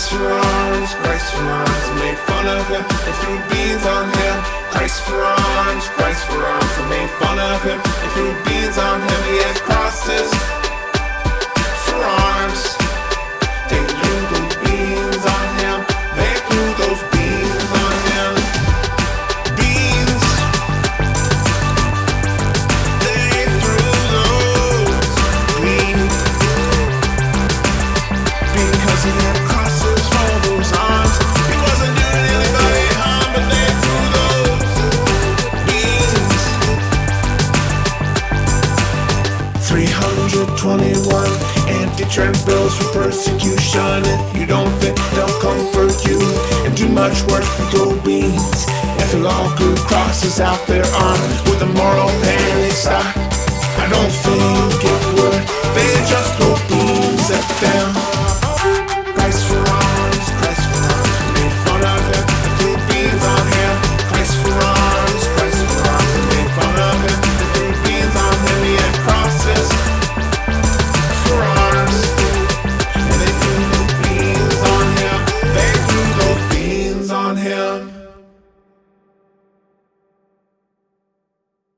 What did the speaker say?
Christ for arms, Christ for arms Made fun of him. And threw beans on him Christ for arms, Christ for arms Made fun of him. And threw beans on him He had Christ. 321 anti-trend bills for persecution. If you don't fit, they'll comfort you and do much work with your beans. If you all good crosses out their arm with a moral panic stop, I don't think it would. him.